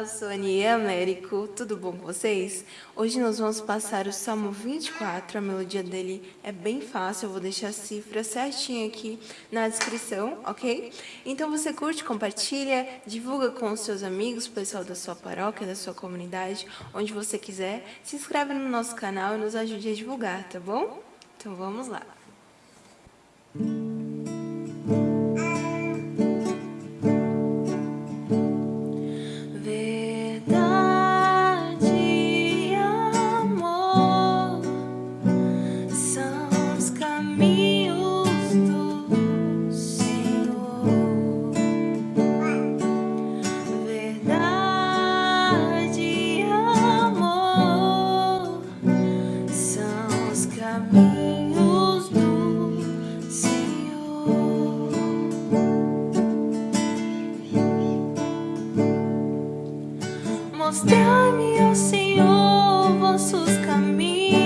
eu sou a Anie Américo, tudo bom com vocês? Hoje nós vamos passar o Salmo 24, a melodia dele é bem fácil, eu vou deixar a cifra certinha aqui na descrição, ok? Então você curte, compartilha, divulga com os seus amigos, pessoal da sua paróquia, da sua comunidade, onde você quiser. Se inscreve no nosso canal e nos ajude a divulgar, tá bom? Então vamos lá. Mostrai-me, ó Senhor, vossos caminhos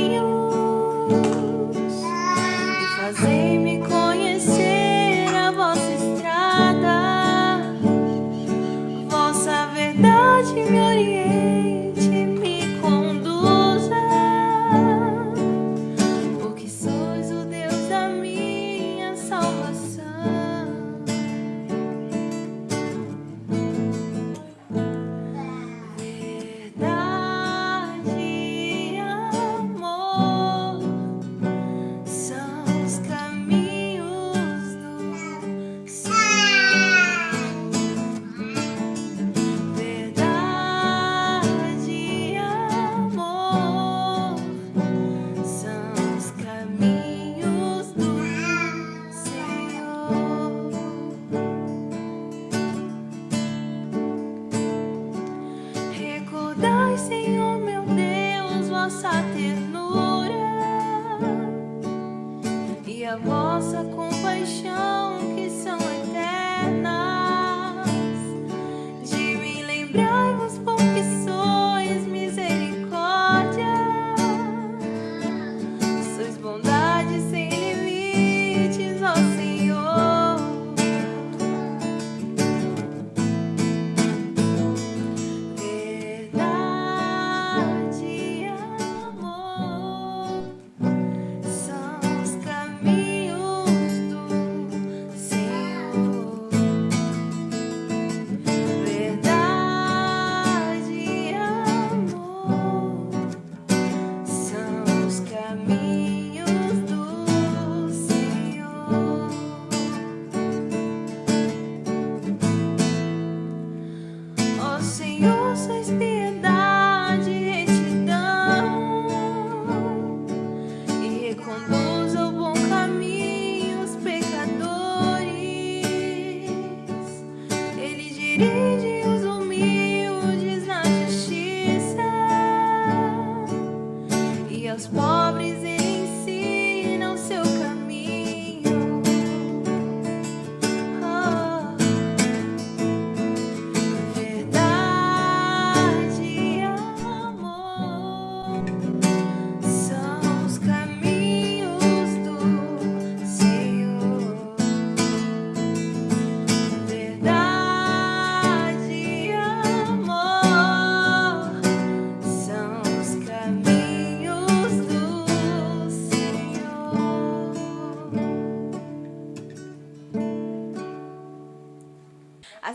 e fazei-me compaixão que são eternas.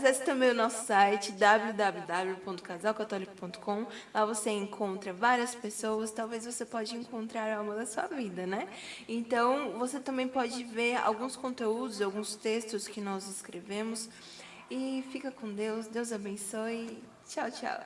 Acesse também o nosso site www.casalcatólico.com. Lá você encontra várias pessoas, talvez você pode encontrar a alma da sua vida, né? Então, você também pode ver alguns conteúdos, alguns textos que nós escrevemos. E fica com Deus, Deus abençoe. Tchau, tchau.